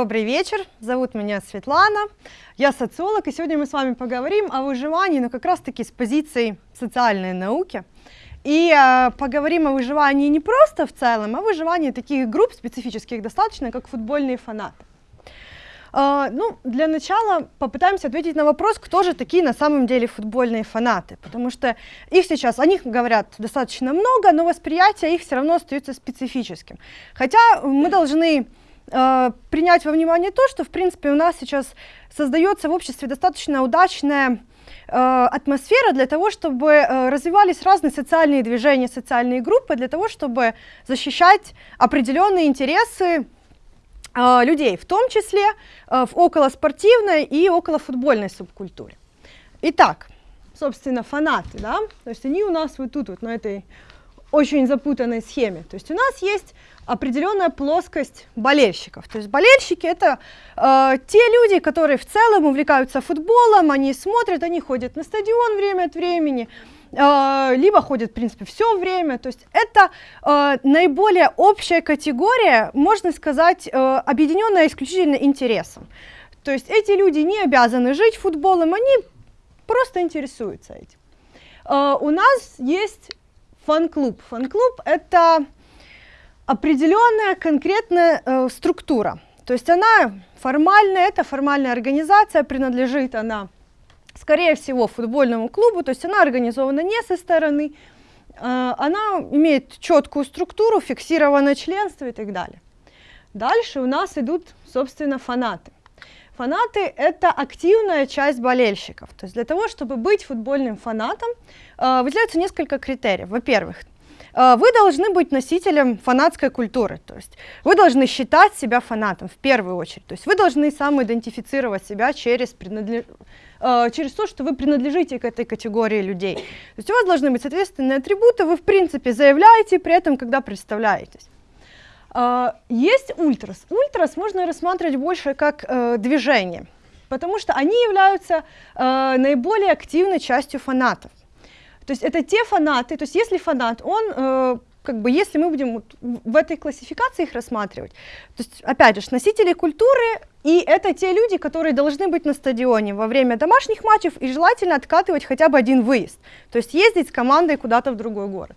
Добрый вечер, зовут меня Светлана, я социолог, и сегодня мы с вами поговорим о выживании, но как раз-таки с позиции социальной науки. И э, поговорим о выживании не просто в целом, а выживании таких групп специфических достаточно, как футбольные фанаты. Э, ну, для начала попытаемся ответить на вопрос, кто же такие на самом деле футбольные фанаты, потому что их сейчас, о них говорят достаточно много, но восприятие их все равно остается специфическим. Хотя мы должны э, принять во внимание то, что, в принципе, у нас сейчас создается в обществе достаточно удачная э, атмосфера для того, чтобы э, развивались разные социальные движения, социальные группы, для того, чтобы защищать определенные интересы людей, в том числе в околоспортивной и околофутбольной субкультуре. Итак, собственно, фанаты, да, то есть они у нас вот тут вот на этой очень запутанной схеме. То есть у нас есть определенная плоскость болельщиков. То есть болельщики это э, те люди, которые в целом увлекаются футболом, они смотрят, они ходят на стадион время от времени, э, либо ходят, в принципе, все время. То есть это э, наиболее общая категория, можно сказать, э, объединенная исключительно интересом. То есть эти люди не обязаны жить футболом, они просто интересуются этим. Э, у нас есть фан-клуб. Фан-клуб это определенная конкретная э, структура. То есть она формальная, это формальная организация, принадлежит она, скорее всего, футбольному клубу, то есть она организована не со стороны, э, она имеет четкую структуру, фиксированное членство и так далее. Дальше у нас идут, собственно, фанаты. Фанаты — это активная часть болельщиков. То есть для того, чтобы быть футбольным фанатом, э, выделяются несколько критериев. Во-первых, Э, вы должны быть носителем фанатской культуры, то есть вы должны считать себя фанатом в первую очередь, то есть вы должны самоидентифицировать себя через, принадлеж... Э, через то, что вы принадлежите к этой категории людей. То есть у вас должны быть соответственные атрибуты, вы в принципе заявляете при этом, когда представляетесь. Э, есть ультрас. Ультрас можно рассматривать больше как движение, потому что они являются наиболее активной частью фанатов. То есть это те фанаты, то есть если фанат, он э, как бы если мы будем в этой классификации их рассматривать, то есть, опять же, носители культуры, и это те люди, которые должны быть на стадионе во время домашних матчев и желательно откатывать хотя бы один выезд, то есть ездить с командой куда-то в другой город.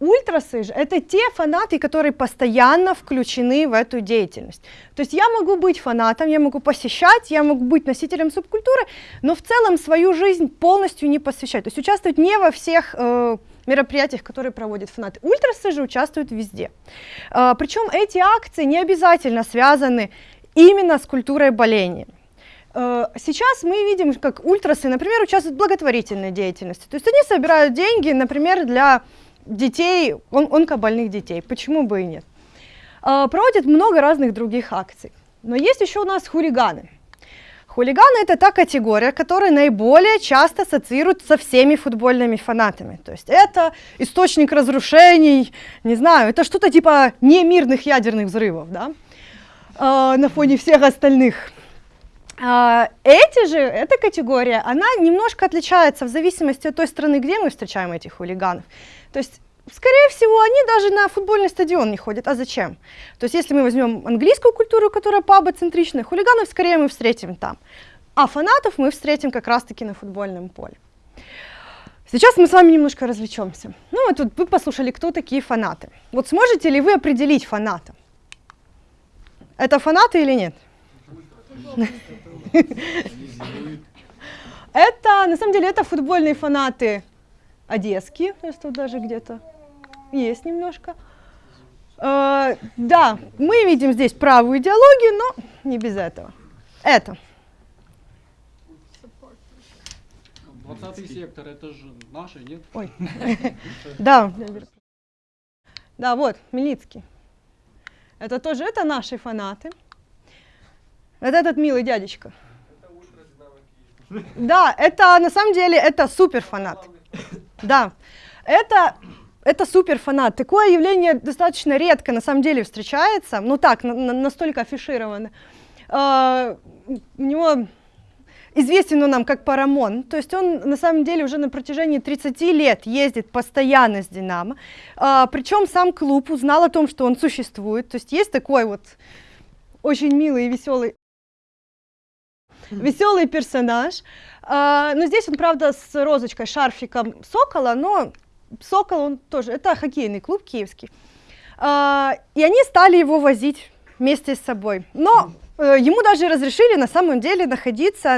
Ультрасы же это те фанаты, которые постоянно включены в эту деятельность. То есть я могу быть фанатом, я могу посещать, я могу быть носителем субкультуры, но в целом свою жизнь полностью не посвящать. То есть участвовать не во всех э, мероприятиях, которые проводят фанаты. Ультрасы же участвуют везде. Э, причем эти акции не обязательно связаны именно с культурой боления. Э, сейчас мы видим, как ультрасы, например, участвуют в благотворительной деятельности. То есть они собирают деньги, например, для детей, он, онкобольных детей, почему бы и нет. А, проводит много разных других акций. Но есть еще у нас хулиганы. Хулиганы это та категория, которая наиболее часто ассоциируют со всеми футбольными фанатами. То есть это источник разрушений, не знаю, это что-то типа немирных ядерных взрывов, да, э, на фоне всех остальных. Э, эти же, эта категория, она немножко отличается в зависимости от той страны, где мы встречаем этих хулиганов. То есть, скорее всего, они даже на футбольный стадион не ходят. А зачем? То есть, если мы возьмем английскую культуру, которая паба-центричная, хулиганов скорее мы встретим там. А фанатов мы встретим как раз-таки на футбольном поле. Сейчас мы с вами немножко развлечемся. Ну, вот тут вы послушали, кто такие фанаты. Вот сможете ли вы определить фаната? Это фанаты или нет? Это, на самом деле, это футбольные фанаты одесские, то есть тут даже где-то есть немножко. Э, да, мы видим здесь правую идеологию, но не без этого. Это. 20 сектор, это же наши, нет? Ой. Да. Да, вот, Милицкий. Это тоже, это наши фанаты. Вот этот милый дядечка. Да, это на самом деле, это супер фанат. Да, это, это супер фанат. Такое явление достаточно редко на самом деле встречается, ну так, на, на, настолько афишировано. Uh, у него известен он нам как Парамон, то есть он на самом деле уже на протяжении 30 лет ездит постоянно с Динамо, uh, причем сам клуб узнал о том, что он существует, то есть есть такой вот очень милый и веселый веселый персонаж. А, но здесь он, правда, с розочкой, шарфиком Сокола, но Сокол, он тоже, это хоккейный клуб киевский. А, и они стали его возить вместе с собой. Но э, ему даже разрешили на самом деле находиться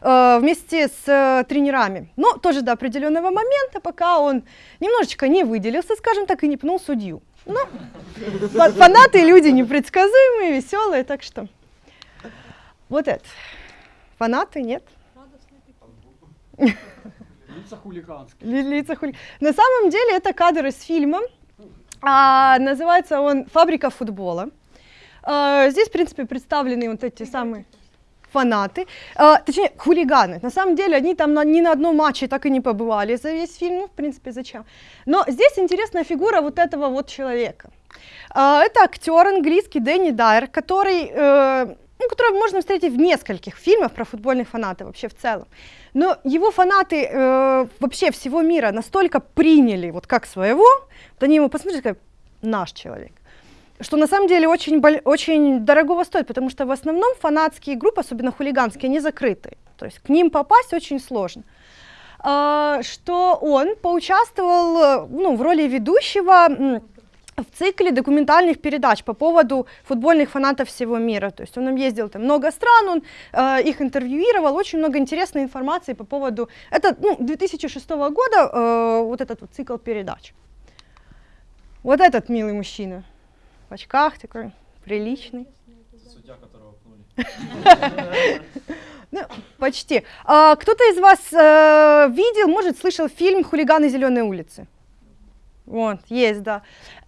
э, вместе с э, тренерами. Но тоже до определенного момента, пока он немножечко не выделился, скажем так, и не пнул судью. Ну, фанаты люди непредсказуемые, веселые, так что вот это. Фанаты, нет? Лица хулиганские. Лица хули... На самом деле это кадр из фильма. А, называется он «Фабрика футбола». А, здесь, в принципе, представлены вот эти самые фанаты, а, точнее, хулиганы. На самом деле, они там на, ни на одном матче так и не побывали за весь фильм, ну, в принципе, зачем. Но здесь интересная фигура вот этого вот человека. А, это актер английский Дэнни Дайер, который э, ну, которого можно встретить в нескольких фильмах про футбольных фанатов вообще в целом. Но его фанаты э, вообще всего мира настолько приняли вот как своего, вот они ему посмотрели, как наш человек что на самом деле очень, очень дорогого стоит, потому что в основном фанатские группы, особенно хулиганские, они закрыты. То есть к ним попасть очень сложно. А, что он поучаствовал ну, в роли ведущего в цикле документальных передач по поводу футбольных фанатов всего мира. То есть он ездил там много стран, он э, их интервьюировал, очень много интересной информации по поводу... Это ну, 2006 года э, вот этот вот цикл передач. Вот этот милый мужчина в очках такой приличный. Судья, которого пнули. Ну, почти. А, кто-то из вас э, видел, может, слышал фильм «Хулиганы зеленой улицы»? Вот, есть, да.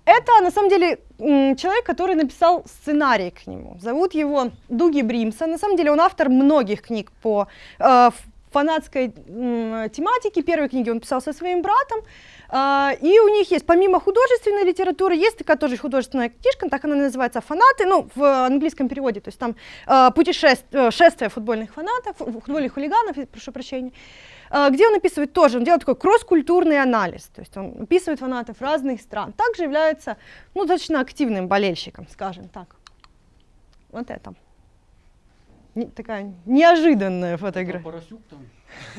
Это, на самом деле, человек, который написал сценарий к нему. Зовут его Дуги Бримсон. На самом деле, он автор многих книг по э, фанатской э, тематике. Первые книги он писал со своим братом. Э, и у них есть, помимо художественной литературы, есть такая тоже художественная книжка, так она называется «Фанаты», ну, в английском переводе, то есть там э, путешествие, шествие футбольных фанатов, футбольных хулиганов, прошу прощения. А, где он описывает тоже, он делает такой кросс-культурный анализ, то есть он описывает фанатов разных стран, также является ну, достаточно активным болельщиком, скажем так. Вот это. Не, такая неожиданная фотография. Поросюк там.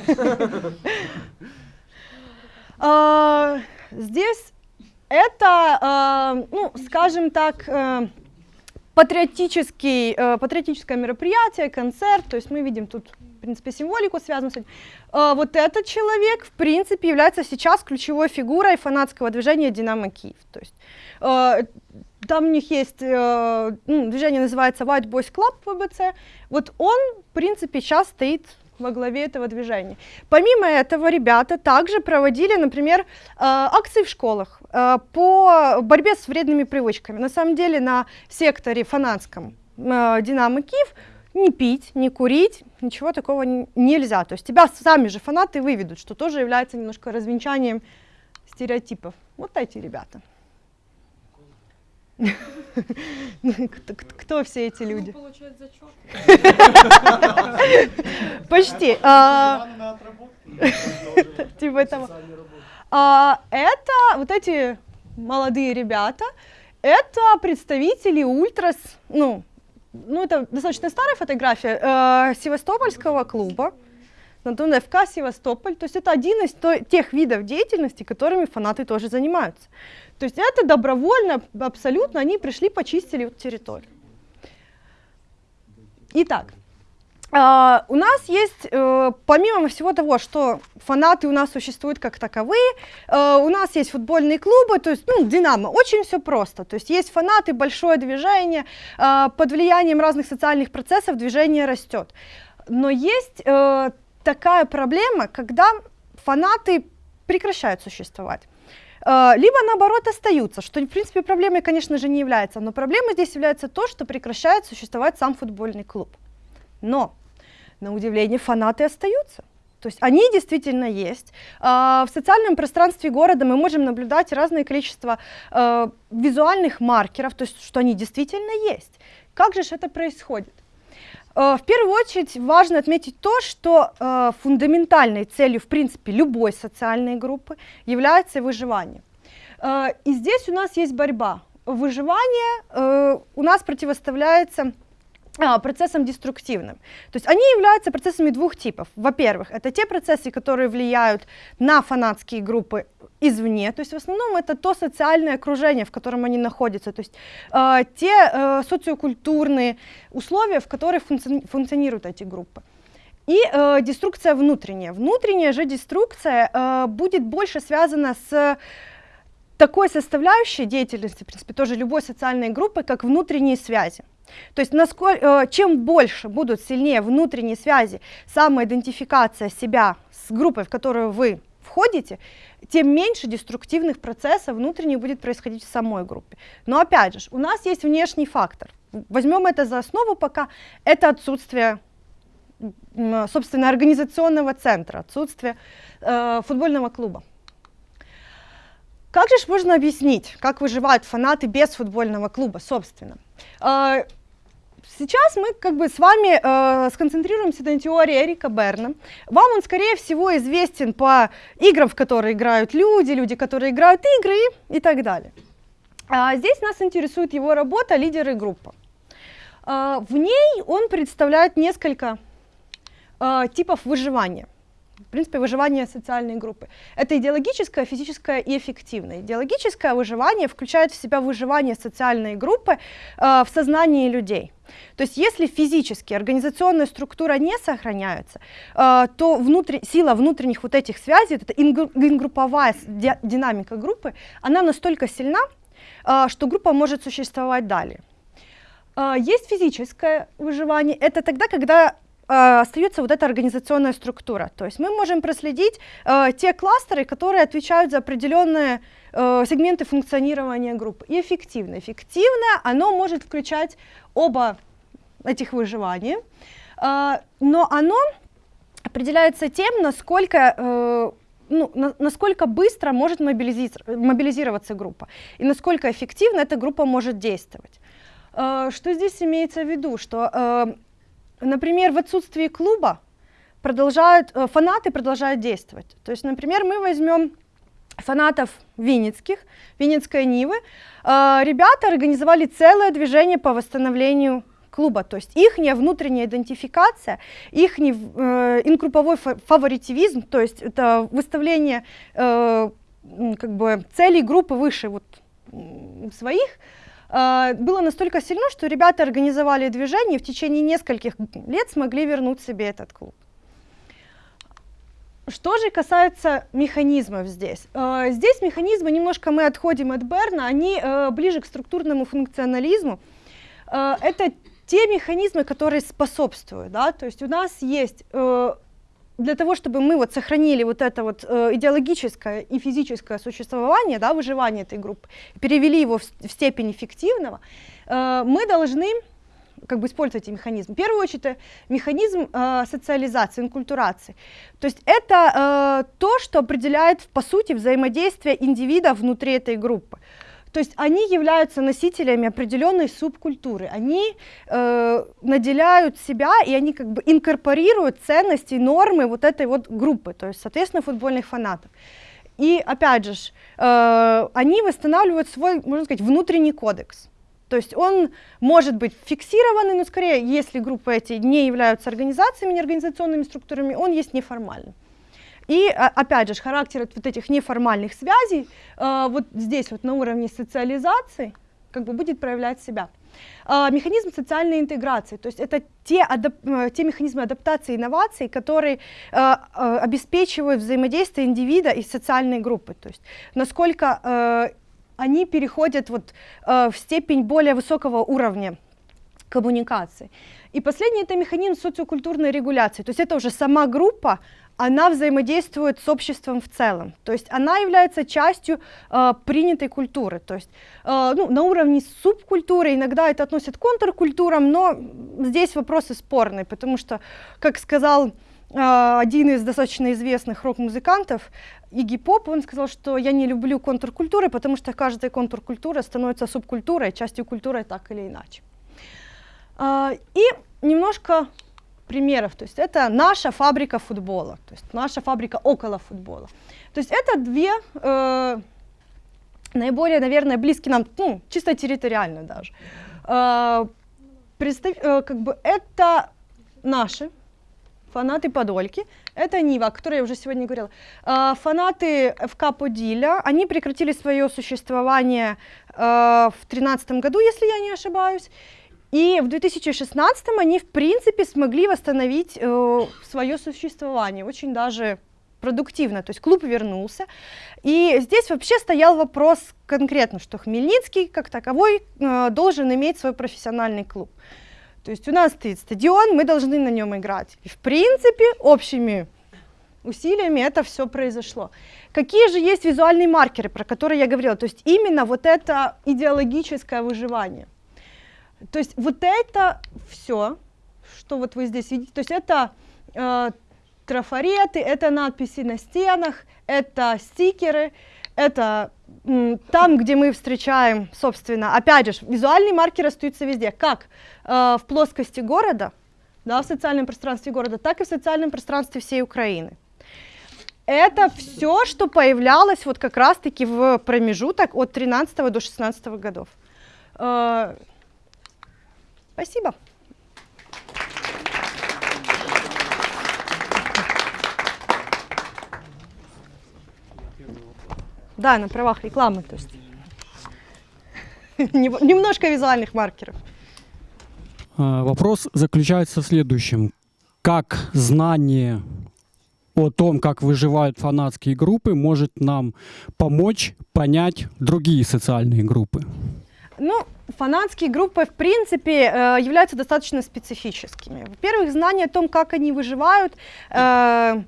А, здесь это, а, ну, скажем так, э, патриотический, э, патриотическое мероприятие, концерт, то есть мы видим тут, в принципе, символику связанную с этим. Э, вот этот человек, в принципе, является сейчас ключевой фигурой фанатского движения «Динамо Киев». То есть там у них есть, э, ну, движение называется White Boys Club ВБЦ. Вот он, в принципе, сейчас стоит во главе этого движения. Помимо этого, ребята также проводили, например, э, акции в школах э, по борьбе с вредными привычками. На самом деле на секторе фанатском э, «Динамо Киев» не пить, не курить, ничего такого нельзя. То есть тебя сами же фанаты выведут, что тоже является немножко развенчанием стереотипов. Вот эти ребята. Кто, кто все эти люди? получает зачет. Почти. А, типа этого. А, это вот эти молодые ребята, это представители ультрас, ну, ну это достаточно старая фотография э, Севастопольского клуба, Антон ФК Севастополь. То есть это один из тех видов деятельности, которыми фанаты тоже занимаются. То есть это добровольно, абсолютно, они пришли, почистили территорию. Итак, Uh, у нас есть, uh, помимо всего того, что фанаты у нас существуют как таковые, uh, у нас есть футбольные клубы, то есть, ну, Динамо, очень все просто. То есть есть фанаты, большое движение, под влиянием разных социальных процессов движение растет. Но есть такая проблема, когда фанаты прекращают существовать. Либо наоборот остаются, что в принципе проблемой, конечно же, не является, но проблемой здесь является то, что прекращает существовать сам футбольный клуб. Но на удивление, фанаты остаются. То есть они действительно есть. А, в социальном пространстве города мы можем наблюдать разное количество а, визуальных маркеров, то есть что они действительно есть. Как же это происходит? А, в первую очередь важно отметить то, что фундаментальной целью, в принципе, любой социальной группы является выживание. И здесь у нас есть борьба. Выживание у нас противоставляется процессом деструктивным. То есть они являются процессами двух типов. Во-первых, это те процессы, которые влияют на фанатские группы извне, то есть в основном это то социальное окружение, в котором они находятся, то есть э, те э, социокультурные условия, в которых функци функционируют эти группы. И э, деструкция внутренняя. Внутренняя же деструкция э, будет больше связана с такой составляющей деятельности, в принципе, тоже любой социальной группы, как внутренние связи. То есть насколько, э, чем больше будут сильнее внутренние связи, самоидентификация себя с группой, в которую вы входите, тем меньше деструктивных процессов внутренних будет происходить в самой группе. Но опять же, у нас есть внешний фактор. Возьмем это за основу пока. Это отсутствие, собственно, организационного центра, отсутствие э, футбольного клуба. Как же можно объяснить, как выживают фанаты без футбольного клуба, собственно? Э, Сейчас мы как бы с вами э, сконцентрируемся на теории Эрика Берна. Вам он, скорее всего, известен по играм, в которые играют люди, люди, которые играют игры и так далее. А здесь нас интересует его работа «Лидеры группы». Э, в ней он представляет несколько э, типов выживания в принципе, выживание социальной группы. Это идеологическое, физическое и эффективное. Идеологическое выживание включает в себя выживание социальной группы э, в сознании людей. То есть если физически организационная структура не сохраняется, э, то внутри, сила внутренних вот этих связей, это ингрупповая ди, динамика группы, она настолько сильна, э, что группа может существовать далее. Э, есть физическое выживание, это тогда, когда остается вот эта организационная структура. То есть мы можем проследить э, те кластеры, которые отвечают за определенные э, сегменты функционирования группы. И эффективно. Эффективно оно может включать оба этих выживания, э, но оно определяется тем, насколько э, ну, на, насколько быстро может мобилизироваться группа и насколько эффективно эта группа может действовать. Э, что здесь имеется в виду? Что э, например, в отсутствии клуба продолжают, э, фанаты продолжают действовать. То есть, например, мы возьмем фанатов Винницких, Винницкой Нивы, э, ребята организовали целое движение по восстановлению клуба, то есть их внутренняя идентификация, их э, инкрупповой фаворитивизм, то есть это выставление э, как бы целей группы выше вот своих, было настолько сильно, что ребята организовали движение и в течение нескольких лет смогли вернуть себе этот клуб. Что же касается механизмов здесь? А, здесь механизмы, немножко мы отходим от Берна, они а, ближе к структурному функционализму. Это те механизмы, которые способствуют, да, то есть у нас есть э, для того, чтобы мы вот сохранили вот это вот э, идеологическое и физическое существование, да, выживание этой группы, перевели его в, в степень эффективного, э, мы должны как бы использовать эти механизмы. В первую очередь, это механизм э, социализации, инкультурации. То есть это э, то, что определяет, по сути, взаимодействие индивида внутри этой группы. То есть они являются носителями определенной субкультуры, они э, наделяют себя и они как бы инкорпорируют ценности, нормы вот этой вот группы, то есть, соответственно, футбольных фанатов. И опять же, э, они восстанавливают свой, можно сказать, внутренний кодекс. То есть он может быть фиксированный, но скорее, если группы эти не являются организациями, неорганизационными структурами, он есть неформальный. И а, опять же, характер вот этих неформальных связей э, вот здесь вот на уровне социализации как бы будет проявлять себя. Э, механизм социальной интеграции, то есть это те, адап э, те механизмы адаптации и инноваций, которые э, обеспечивают взаимодействие индивида и социальной группы, то есть насколько э, они переходят вот, э, в степень более высокого уровня коммуникации. И последний это механизм социокультурной регуляции, то есть это уже сама группа, она взаимодействует с обществом в целом. То есть она является частью э, принятой культуры. То есть э, ну, на уровне субкультуры иногда это относят к контркультурам, но здесь вопросы спорные, потому что, как сказал э, один из достаточно известных рок-музыкантов, Игги Поп, он сказал, что я не люблю контркультуры, потому что каждая контркультура становится субкультурой, частью культуры так или иначе. Э, и немножко примеров. То есть это наша фабрика футбола, то есть наша фабрика около футбола. То есть это две э, наиболее, наверное, близкие нам, ну, чисто территориально даже, э, представь, э, как бы это наши фанаты Подольки, это Нива, о которой я уже сегодня говорила. Э, фанаты ФК Подиля, они прекратили свое существование э, в 2013 году, если я не ошибаюсь, и в 2016 они, в принципе, смогли восстановить э, свое существование, очень даже продуктивно, то есть клуб вернулся. И здесь вообще стоял вопрос конкретно, что Хмельницкий как таковой э, должен иметь свой профессиональный клуб. То есть у нас стоит стадион, мы должны на нем играть. И в принципе общими усилиями это все произошло. Какие же есть визуальные маркеры, про которые я говорила? То есть именно вот это идеологическое выживание. То есть вот это все, что вот вы здесь видите, то есть это э, трафареты, это надписи на стенах, это стикеры, это там, где мы встречаем, собственно, опять же, визуальные маркеры остаются везде, как э, в плоскости города, да, в социальном пространстве города, так и в социальном пространстве всей Украины. Это все, что появлялось вот как раз-таки в промежуток от 13 до 16 годов. Спасибо. Да, на правах рекламы, то есть. Немножко визуальных маркеров. А, вопрос заключается в следующем. Как знание о том, как выживают фанатские группы, может нам помочь понять другие социальные группы? Ну, фанатские группы, в принципе, э, являются достаточно специфическими. Во-первых, знание о том, как они выживают, э,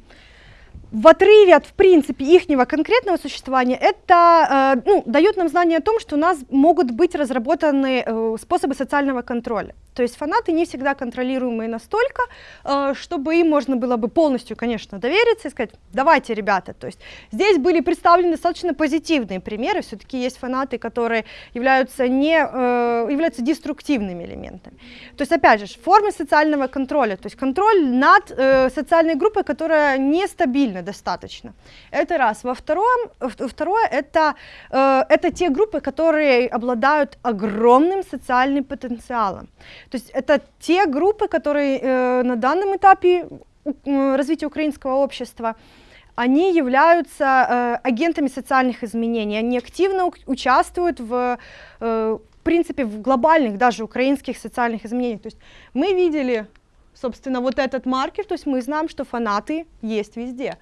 в отрыве от, в принципе, ихнего конкретного существования, это э, ну, дает нам знание о том, что у нас могут быть разработаны э, способы социального контроля. То есть фанаты не всегда контролируемые настолько, э, чтобы им можно было бы полностью, конечно, довериться и сказать, давайте, ребята. То есть здесь были представлены достаточно позитивные примеры, все-таки есть фанаты, которые являются, не, э, являются деструктивными элементами. То есть, опять же, формы социального контроля, то есть контроль над э, социальной группой, которая нестабильна достаточно. Это раз. Во втором, второе, это, это те группы, которые обладают огромным социальным потенциалом. То есть это те группы, которые э, на данном этапе э, развития украинского общества, они являются э, агентами социальных изменений, они активно участвуют в, э, в принципе, в глобальных даже украинских социальных изменениях. То есть мы видели, собственно, вот этот маркер, то есть мы знаем, что фанаты есть везде.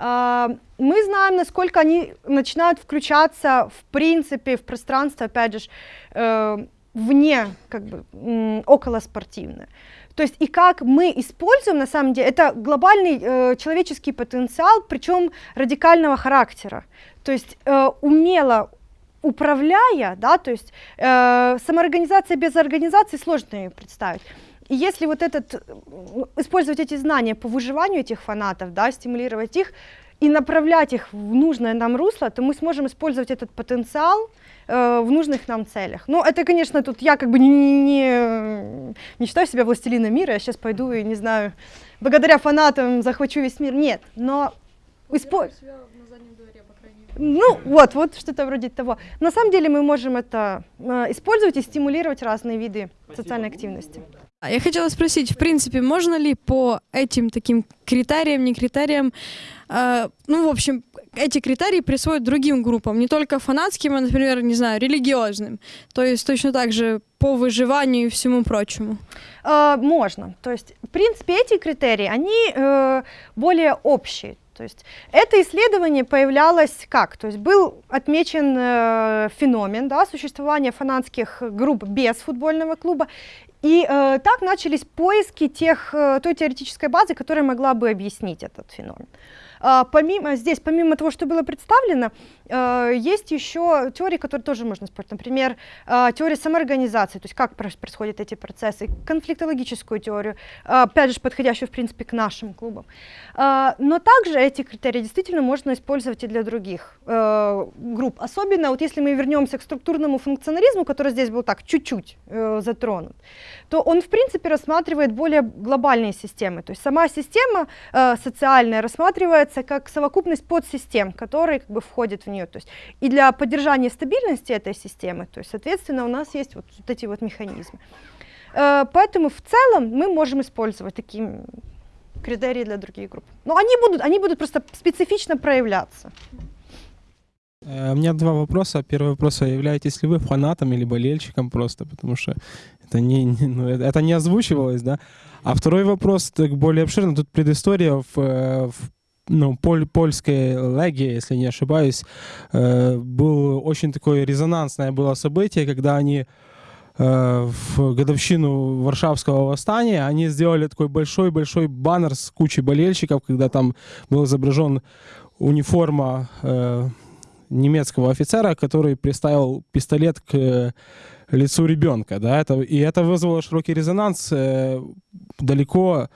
Э, мы знаем, насколько они начинают включаться, в принципе, в пространство, опять же, э, вне, как бы, около спортивное. То есть и как мы используем, на самом деле, это глобальный э, человеческий потенциал, причем радикального характера. То есть э, умело управляя, да, то есть э, самоорганизация без организации сложно ее представить. И если вот этот, э, использовать эти знания по выживанию этих фанатов, да, стимулировать их и направлять их в нужное нам русло, то мы сможем использовать этот потенциал, э, в нужных нам целях. Ну, это, конечно, тут я как бы не, не, не считаю себя властелином мира, я сейчас пойду и, не знаю, благодаря фанатам захвачу весь мир. Нет, но... Используй. Ну, вот, вот что-то вроде того. На самом деле мы можем это э, использовать и стимулировать разные виды Спасибо. социальной активности. А я хотела спросить, в принципе, можно ли по этим таким критериям, не критериям, э, ну, в общем, эти критерии присвоить другим группам, не только фанатским, а, например, не знаю, религиозным. То есть точно так же по выживанию и всему прочему. Э, можно. То есть, в принципе, эти критерии, они э, более общие. То есть это исследование появлялось как? То есть был отмечен э, феномен да, существования фанатских групп без футбольного клуба, и э, так начались поиски тех, э, той теоретической базы, которая могла бы объяснить этот феномен. А, помимо, здесь, помимо того, что было представлено, а, есть еще теории, которые тоже можно использовать. Например, а, теория самоорганизации, то есть как происходят эти процессы, конфликтологическую теорию, опять же, подходящую, в принципе, к нашим клубам. Но также эти критерии действительно можно использовать и для других групп. Особенно, вот если мы вернемся к структурному функционализму, который здесь был так чуть-чуть затронут, то он, в принципе, рассматривает более глобальные системы. То есть сама система социальная рассматривает рассматривается как совокупность подсистем, которые как бы входят в нее. То есть и для поддержания стабильности этой системы, то есть, соответственно, у нас есть вот, вот эти вот механизмы. Э, поэтому в целом мы можем использовать такие критерии для других групп. Но они будут, они будут просто специфично проявляться. Э, У меня два вопроса. Первый вопрос, а являетесь ли вы фанатом или болельщиком просто, потому что это не, не- ну, это это не озвучивалось, да? А второй вопрос, так более обширный, тут предыстория в, э, в ну, поль- польской легии, если не ошибаюсь, э, был очень такое резонансное было событие, когда они э, в годовщину Варшавского восстания они сделали такой большой-большой баннер с кучей болельщиков, когда там был изображен униформа э, немецкого офицера, который приставил пистолет к э, лицу ребенка, да, это, и это вызвало широкий резонанс э, далеко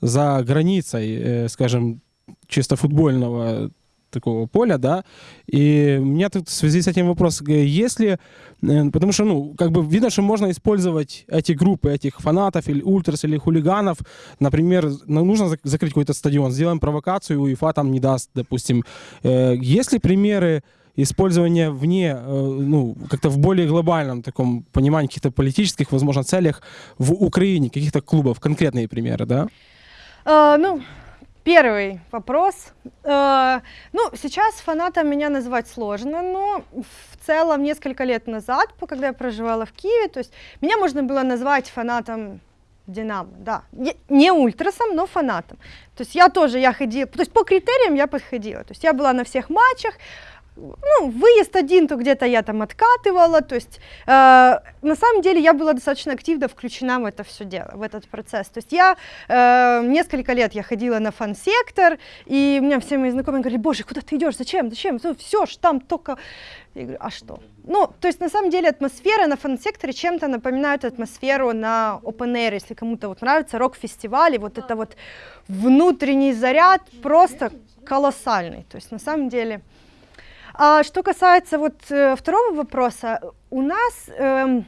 за границей, э, скажем, чисто футбольного такого поля, да, и у меня тут в связи с этим вопрос, э, если, э, потому что, ну, как бы видно, что можно использовать эти группы, этих фанатов или ультрас, или хулиганов, например, ну, нужно зак- закрыть какой-то стадион, сделаем провокацию, УЕФА там не даст, допустим. Э, Есть ли примеры использования вне, ну, как-то в более глобальном таком понимании каких-то политических, возможно, целях в Украине, каких-то клубов, конкретные примеры, да? Э, ну, первый вопрос. Э, ну, сейчас фанатом меня назвать сложно, но в целом несколько лет назад, когда я проживала в Киеве, то есть меня можно было назвать фанатом Динамо, да. Не- Не ультрасом, но фанатом. То есть я тоже, я ходила, то есть по критериям я подходила. То есть я была на всех матчах, ну, выезд один, то где-то я там откатывала, то есть э, на самом деле я была достаточно активно включена в это все дело, в этот процесс. То есть я э, несколько лет я ходила на фан-сектор, и у меня все мои знакомые говорили, боже, куда ты идешь, зачем, зачем, все ж там только... Я говорю, а что? Ну, то есть на самом деле атмосфера на фан-секторе чем-то напоминает атмосферу на Open Air, если кому-то вот нравится рок-фестиваль, вот это вот внутренний заряд просто колоссальный. То есть на самом деле... А что касается вот э, второго вопроса, у нас эм,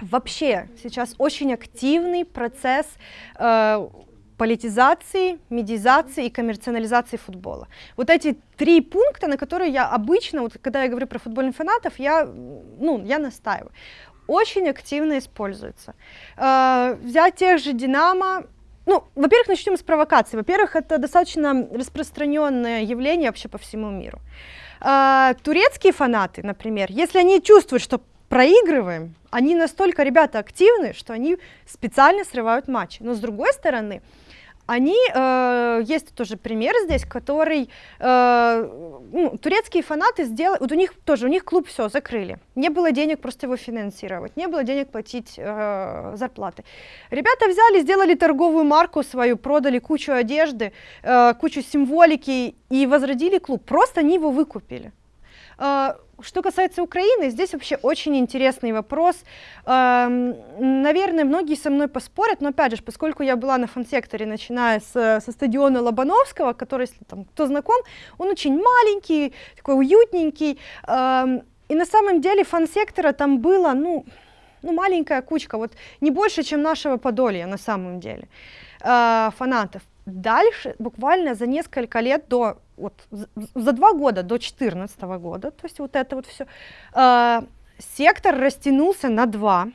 вообще сейчас очень активный процесс э, политизации, медиазации и коммерциализации футбола. Вот эти три пункта, на которые я обычно, вот когда я говорю про футбольных фанатов, я, ну, я настаиваю. Очень активно используется. Э, взять тех же Динамо, ну, во-первых, начнем с провокации. Во-первых, это достаточно распространенное явление вообще по всему миру. А, турецкие фанаты, например, если они чувствуют, что проигрываем, они настолько, ребята, активны, что они специально срывают матчи. Но с другой стороны, они, э, есть тоже пример здесь, который, э, ну, турецкие фанаты сделали, вот у них тоже, у них клуб все закрыли, не было денег просто его финансировать, не было денег платить э, зарплаты. Ребята взяли, сделали торговую марку свою, продали кучу одежды, э, кучу символики и возродили клуб, просто они его выкупили. Э, Что касается Украины, здесь вообще очень интересный вопрос. Эм, Наверное, многие со мной поспорят, но опять же, поскольку я была на фан-секторе, начиная с, со стадиона Лобановского, который, если там кто знаком, он очень маленький, такой уютненький. Эм, И на самом деле фан-сектора там было, ну, ну, маленькая кучка, вот не больше, чем нашего Подолья на самом деле, э, фанатов. Дальше, буквально за несколько лет до, вот, за два года до 2014 года, то есть вот это вот все, сектор растянулся на два,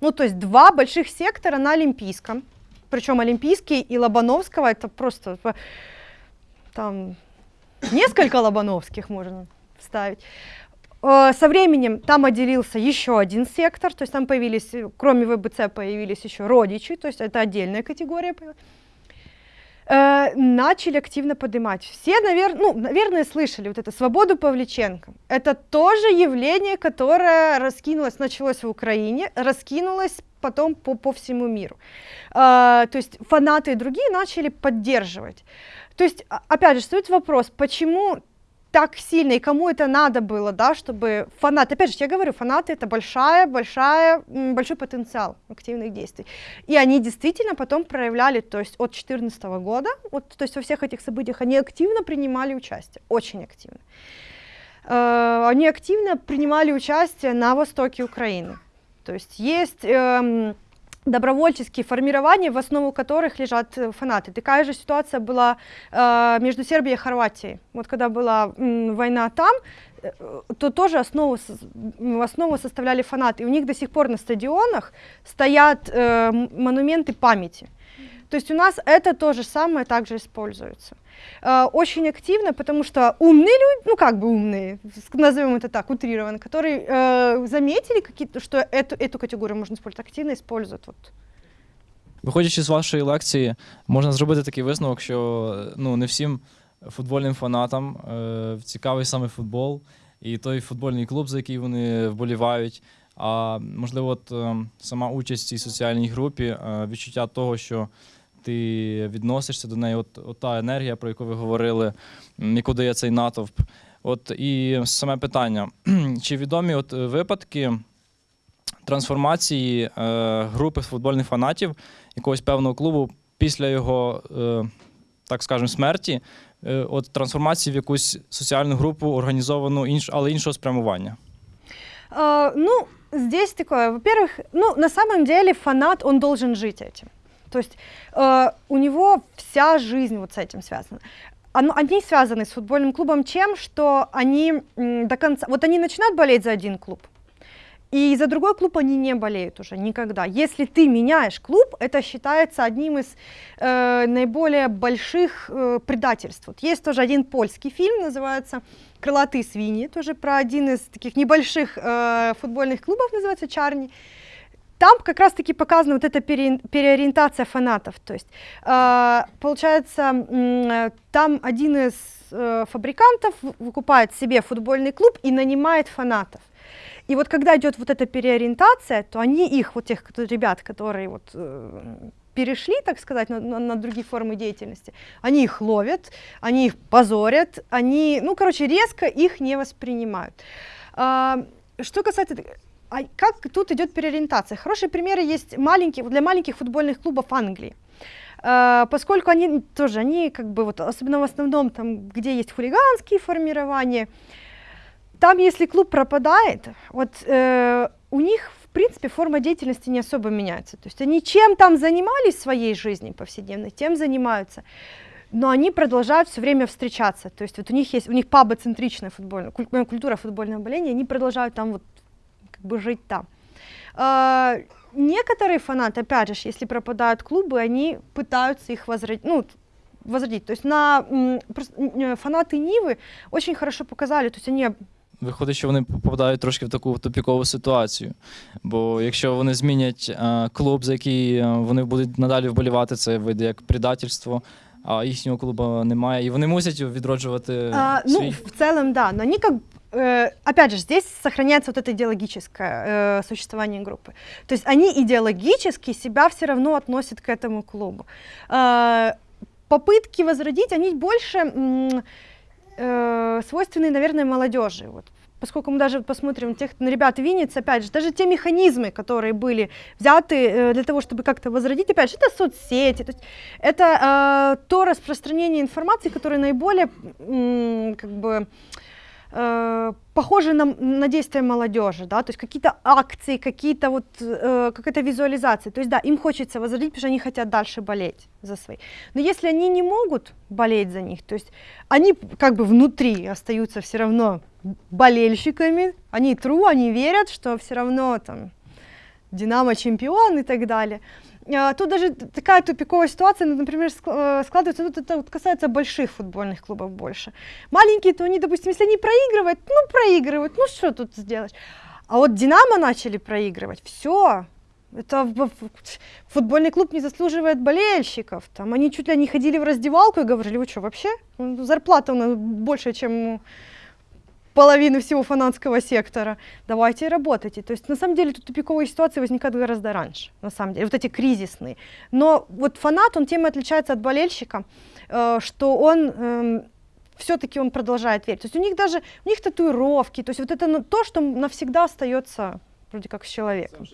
ну, то есть два больших сектора на Олимпийском, причем Олимпийский и Лобановского, это просто э, там несколько Лобановских можно вставить. Э, Со временем там отделился еще один сектор, то есть там появились, э, кроме ВБЦ, появились еще родичи, то есть это отдельная категория. появилась. Э, Начали активно поднимать. Все, наверное, ну, наверное, слышали вот это «Свободу Павличенко». Это тоже явление, которое раскинулось, началось в Украине, раскинулось потом по, по всему миру. Э, То есть фанаты и другие начали поддерживать. То есть, а- опять же, стоит вопрос, почему так сильно и кому это надо было, да, чтобы фанаты, опять же, я говорю, фанаты это большая, большая, большой потенциал активных действий. И они действительно потом проявляли, то есть от 2014 года, вот, то есть во всех этих событиях они активно принимали участие, очень активно. Э, Они активно принимали участие на востоке Украины. То есть есть эм, добровольческие формирования, в основу которых лежат э, фанаты. Такая же ситуация была э, между Сербией и Хорватией. Вот когда была м, война там, э, то тоже основу, основу составляли фанаты. И у них до сих пор на стадионах стоят э, монументы памяти. То есть у нас это то же самое также используется. Э, очень активно, потому что умные люди, ну как бы умные, с- назовем это так, утрированно, которые э, заметили, какие-то, что эту, эту категорию можно использовать, активно используют. Вот. Виходячи з вашої лекції, можна зробити такий висновок, що е, ну, не всім футбольним фанатам е, цікавий саме футбол і той футбольний клуб, за який вони вболівають. А можливо, от, е, сама участь в цій соціальній групі, е, відчуття того, що ти відносишся до неї, от, от та енергія, про яку ви говорили, яку дає цей натовп. От і саме питання: чи відомі от е, випадки трансформації е, групи футбольних фанатів якогось певного клубу після його, е, так скажемо, смерті, е, от трансформації в якусь соціальну групу, організовану інш, але іншого спрямування. А, ну, здесь такое, во-первых, ну, на самом деле фанат, он должен жить этим. То есть э, у него вся жизнь вот с этим связана. Они связаны с футбольным клубом чем, что они до конца, вот они начинают болеть за один клуб, и за другой клуб они не болеют уже никогда. Если ты меняешь клуб, это считается одним из э, наиболее больших э, предательств. Вот есть тоже один польский фильм, называется «Крылатые свиньи», тоже про один из таких небольших э, футбольных клубов, называется «Чарни». Там как раз-таки показана вот эта пере- переориентация фанатов. То есть, э, получается, э, там один из э, фабрикантов выкупает себе футбольный клуб и нанимает фанатов. И вот когда идет вот эта переориентация, то они их, вот тех кто- ребят, которые вот э, перешли, так сказать, на, на- на другие формы деятельности, они их ловят, они их позорят, они, ну, короче, резко их не воспринимают. А, что касается а как тут идет переориентация? Хорошие примеры есть маленькие, для маленьких футбольных клубов Англии. А, поскольку они тоже, они как бы вот, особенно в основном там, где есть хулиганские формирования, там, если клуб пропадает, вот э, у них, в принципе, форма деятельности не особо меняется. То есть они чем там занимались в своей жизни повседневной, тем занимаются. Но они продолжают все время встречаться. То есть вот у них есть, у них пабоцентричная футбольная, куль- э, культура футбольного боления, они продолжают там вот бы жить там. А, некоторые фанаты, опять же, если пропадают клубы, они пытаются их возродить, ну, т- возродить. То есть на м, прос- м, э, фанаты Нивы очень хорошо показали, то есть они Виходить, що вони попадають трошки в таку тупікову ситуацію. Бо якщо вони змінять е, клуб, за який е, вони будуть надалі вболівати, це вийде як предательство, а їхнього клубу немає. І вони мусять відроджувати А, свій. ну, в целом, да, но они как э, опять же, здесь сохраняется вот это идеологическое э, существование группы. То есть они идеологически себя все равно относят к этому клубу. Э, попытки возродить, они больше э, свойственны, наверное, молодежи. Вот. Поскольку мы даже посмотрим тех на ребят Винниц, опять же, даже те механизмы, которые были взяты э, для того, чтобы как-то возродить, опять же, это соцсети, то есть это э, то распространение информации, которое наиболее м, как бы э, похоже на, на действия молодежи, да, то есть какие-то акции, какие-то вот э, какая-то визуализация, то есть да, им хочется возродить, потому что они хотят дальше болеть за свои. Но если они не могут болеть за них, то есть они как бы внутри остаются все равно болельщиками, они тру, они верят, что все равно там Динамо чемпион и так далее. А, Тут даже такая тупиковая ситуация, ну, например, э, складывается, тут это вот касается больших футбольных клубов больше. Маленькие, то они, допустим, если они проигрывают, ну, проигрывают, ну, что тут сделаешь? А вот Динамо начали проигрывать, все, это футбольный клуб не заслуживает болельщиков. Там они чуть ли не ходили в раздевалку и говорили, вы что, вообще? Ну, Зарплата у нас больше, чем половины всего фанатского сектора. Давайте работайте. То есть на самом деле тут тупиковые ситуации возникают гораздо раньше, на самом деле, вот эти кризисные. Но вот фанат, он тем и отличается от болельщика, э, что он все-таки он продолжает верить. То есть у них даже, у них татуировки, то есть вот это ну, то, что навсегда остается вроде как с человеком.